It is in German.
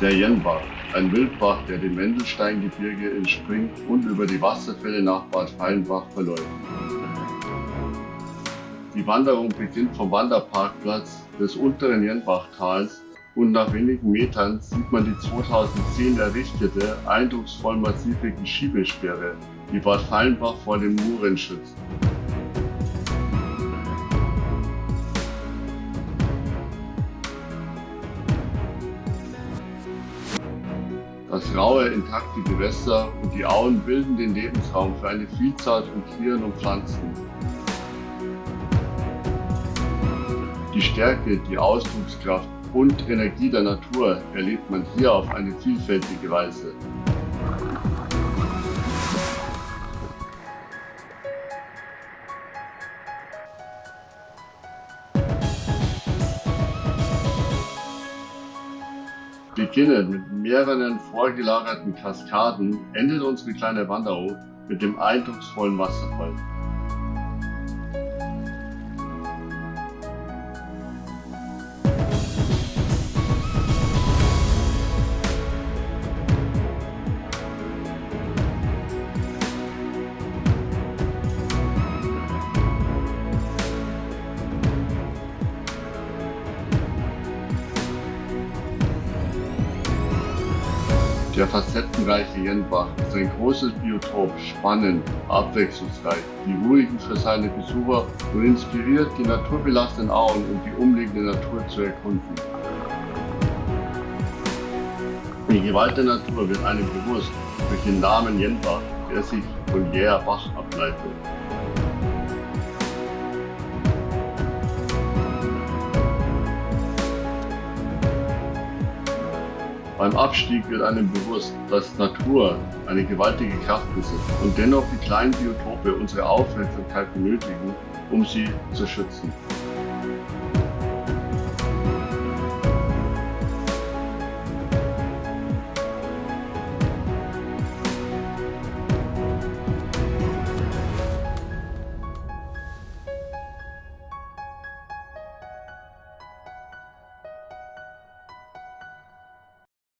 Der Jenbach, ein Wildbach, der dem Wendelsteingebirge entspringt und über die Wasserfälle nach Bad Fallenbach verläuft. Die Wanderung beginnt vom Wanderparkplatz des unteren Jenbachtals und nach wenigen Metern sieht man die 2010 errichtete, eindrucksvoll massive Geschiebesperre, die Bad Fallenbach vor den Muren schützt. Das raue, intakte Gewässer und die Auen bilden den Lebensraum für eine Vielzahl von Tieren und Pflanzen. Die Stärke, die Ausdruckskraft und Energie der Natur erlebt man hier auf eine vielfältige Weise. Beginnend mit mehreren vorgelagerten Kaskaden endet unsere kleine Wanderung mit dem eindrucksvollen Wasserfall. Der facettenreiche Jenbach ist ein großes Biotop, spannend, abwechslungsreich, die ruhigen für seine Besucher und inspiriert, die naturbelassenen Auen und die umliegende Natur zu erkunden. Die Gewalt der Natur wird einem bewusst durch den Namen Jenbach, der sich von Jäher Bach ableitet. Beim Abstieg wird einem bewusst, dass Natur eine gewaltige Kraft besitzt und dennoch die kleinen Biotope unsere Aufmerksamkeit benötigen, um sie zu schützen.